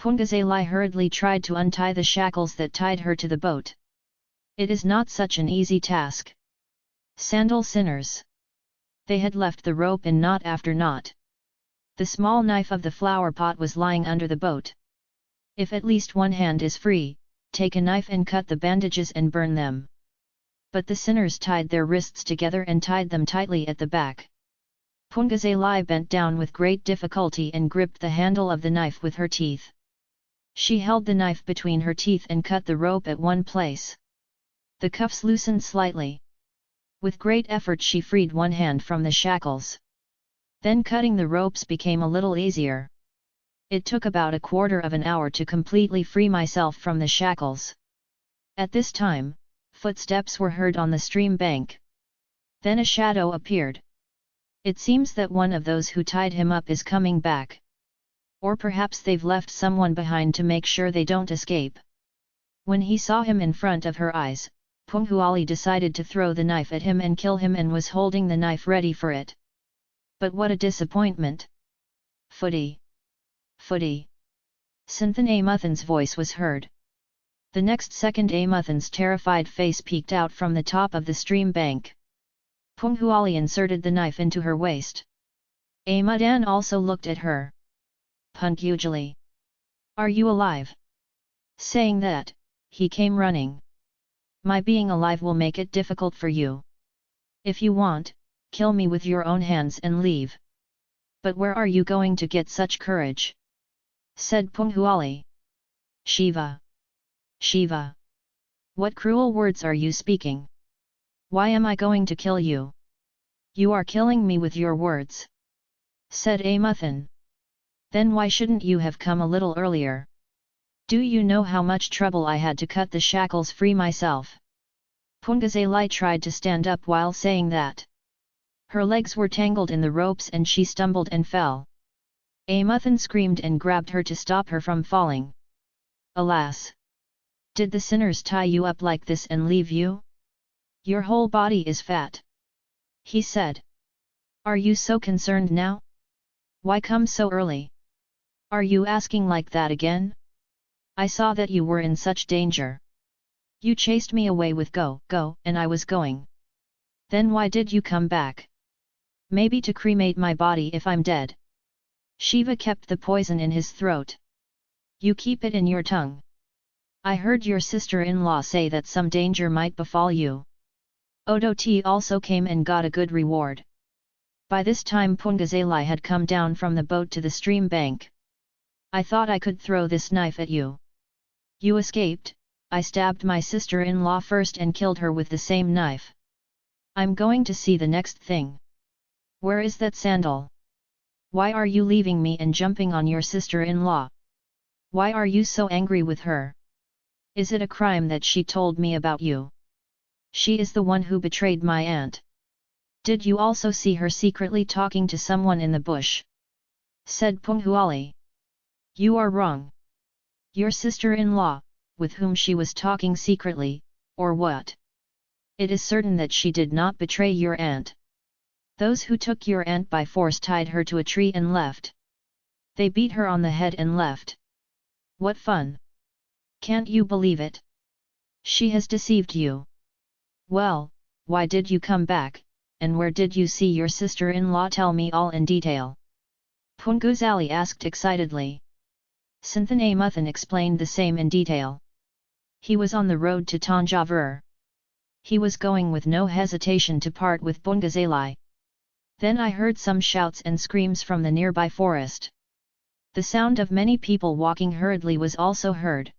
Poonguzhali hurriedly tried to untie the shackles that tied her to the boat. It is not such an easy task. Sandal sinners. They had left the rope in knot after knot. The small knife of the flower pot was lying under the boat. If at least one hand is free, take a knife and cut the bandages and burn them. But the sinners tied their wrists together and tied them tightly at the back. Pungazalai bent down with great difficulty and gripped the handle of the knife with her teeth. She held the knife between her teeth and cut the rope at one place. The cuffs loosened slightly. With great effort she freed one hand from the shackles. Then cutting the ropes became a little easier. It took about a quarter of an hour to completely free myself from the shackles. At this time, footsteps were heard on the stream bank. Then a shadow appeared. It seems that one of those who tied him up is coming back. Or perhaps they've left someone behind to make sure they don't escape. When he saw him in front of her eyes, Poonguzhali decided to throw the knife at him and kill him and was holding the knife ready for it. But what a disappointment! Footy! Footy! Sinthan Amuthan's voice was heard. The next second Amuthan's terrified face peeked out from the top of the stream bank. Poonguzhali inserted the knife into her waist. Amudan also looked at her. Poonguzhali. Are you alive? Saying that, he came running. My being alive will make it difficult for you. If you want, kill me with your own hands and leave. But where are you going to get such courage? said Poonguzhali. Shiva! Shiva! What cruel words are you speaking? Why am I going to kill you? You are killing me with your words. Said Amuthan. Then why shouldn't you have come a little earlier? Do you know how much trouble I had to cut the shackles free myself? Poonguzhali tried to stand up while saying that. Her legs were tangled in the ropes and she stumbled and fell. Amuthan screamed and grabbed her to stop her from falling. Alas! Did the sinners tie you up like this and leave you? Your whole body is fat. He said. Are you so concerned now? Why come so early? Are you asking like that again? I saw that you were in such danger. You chased me away with go, go, and I was going. Then why did you come back? Maybe to cremate my body if I'm dead. Shiva kept the poison in his throat. You keep it in your tongue. I heard your sister-in-law say that some danger might befall you. Odo Odoti also came and got a good reward. By this time Poonguzhali had come down from the boat to the stream bank. I thought I could throw this knife at you. You escaped, I stabbed my sister-in-law first and killed her with the same knife. I'm going to see the next thing. Where is that sandal? Why are you leaving me and jumping on your sister-in-law? Why are you so angry with her? Is it a crime that she told me about you? She is the one who betrayed my aunt. Did you also see her secretly talking to someone in the bush? Said Poonguzhali. You are wrong. Your sister-in-law, with whom she was talking secretly, or what? It is certain that she did not betray your aunt. Those who took your aunt by force tied her to a tree and left. They beat her on the head and left. What fun! Can't you believe it? She has deceived you. Well, why did you come back, and where did you see your sister-in-law tell me all in detail? Poonguzhali asked excitedly. Sinthan Muthan explained the same in detail. He was on the road to Tanjavur. He was going with no hesitation to part with Poonguzhali. Then I heard some shouts and screams from the nearby forest. The sound of many people walking hurriedly was also heard.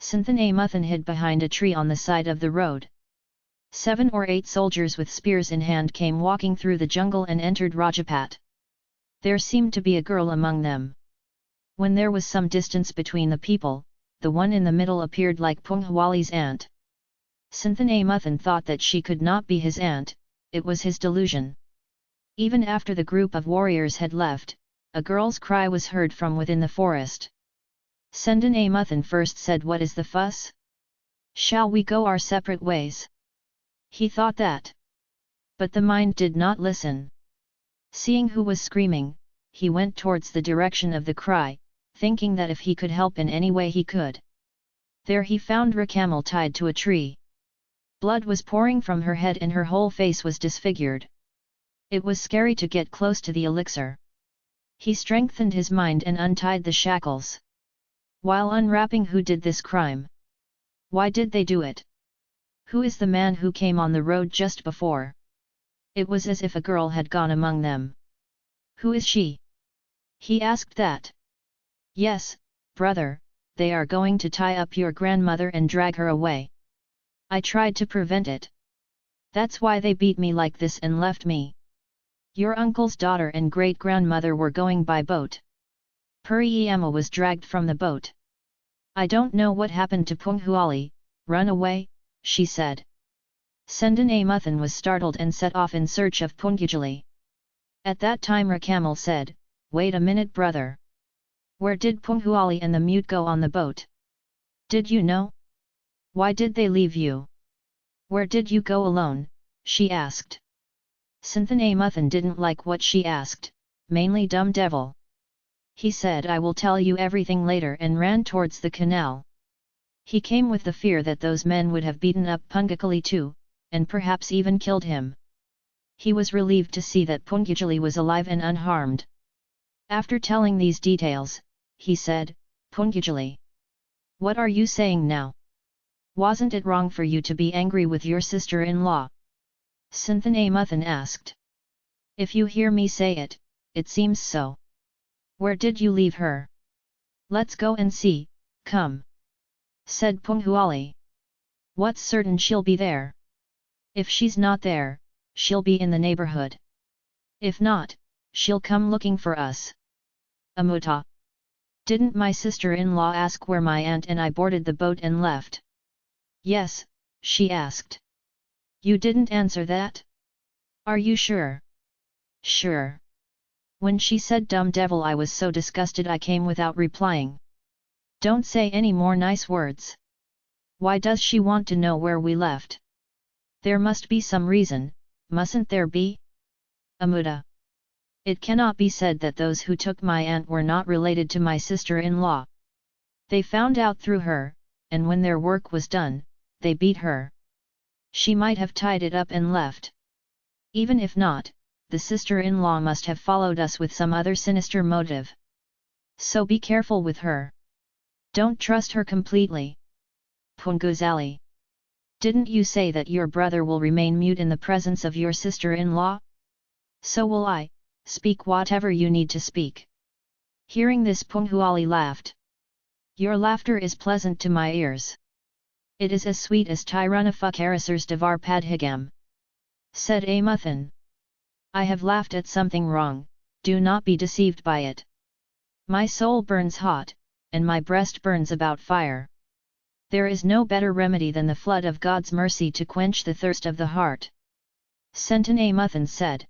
Sinthan Amuthan hid behind a tree on the side of the road. Seven or eight soldiers with spears in hand came walking through the jungle and entered Rajapat. There seemed to be a girl among them. When there was some distance between the people, the one in the middle appeared like Poonguzhali's aunt. Sinthan Amuthan thought that she could not be his aunt, it was his delusion. Even after the group of warriors had left, a girl's cry was heard from within the forest. Sendan Amuthan first said what is the fuss? Shall we go our separate ways? He thought that. But the mind did not listen. Seeing who was screaming, he went towards the direction of the cry, thinking that if he could help in any way he could. There he found Rakkammal tied to a tree. Blood was pouring from her head and her whole face was disfigured. It was scary to get close to the elixir. He strengthened his mind and untied the shackles. While unwrapping who did this crime? Why did they do it? Who is the man who came on the road just before? It was as if a girl had gone among them. Who is she? He asked that. Yes, brother, they are going to tie up your grandmother and drag her away. I tried to prevent it. That's why they beat me like this and left me. Your uncle's daughter and great-grandmother were going by boat. Puriyama was dragged from the boat. I don't know what happened to Poonguzhali, run away, she said. Sendan Amuthan was startled and set off in search of Poonguzhali. At that time Rakkammal said, Wait a minute brother. Where did Poonguzhali and the mute go on the boat? Did you know? Why did they leave you? Where did you go alone? she asked. Sinthan Muthan didn't like what she asked, mainly dumb devil. He said I will tell you everything later and ran towards the canal. He came with the fear that those men would have beaten up Poonguzhali too, and perhaps even killed him. He was relieved to see that Poonguzhali was alive and unharmed. After telling these details, he said, Poonguzhali. What are you saying now? Wasn't it wrong for you to be angry with your sister-in-law? Sinthan Amuthan asked. If you hear me say it, it seems so. Where did you leave her? Let's go and see, come. Said Poonguzhali. What's certain she'll be there? If she's not there, she'll be in the neighborhood. If not, she'll come looking for us. Amuta. Didn't my sister-in-law ask where my aunt and I boarded the boat and left? Yes, she asked. You didn't answer that? Are you sure? Sure. When she said dumb devil I was so disgusted I came without replying. Don't say any more nice words. Why does she want to know where we left? There must be some reason, mustn't there be? Amuda. It cannot be said that those who took my aunt were not related to my sister-in-law. They found out through her, and when their work was done, they beat her. She might have tied it up and left. Even if not, the sister-in-law must have followed us with some other sinister motive. So be careful with her. Don't trust her completely. Poonguzhali. Didn't you say that your brother will remain mute in the presence of your sister-in-law? So will I, speak whatever you need to speak. Hearing this Poonguzhali laughed. Your laughter is pleasant to my ears. It is as sweet as Tirunavukkarasar's Devar Padhigam. Said Amuthan. I have laughed at something wrong, do not be deceived by it. My soul burns hot, and my breast burns about fire. There is no better remedy than the flood of God's mercy to quench the thirst of the heart. Sentan Amuthan said.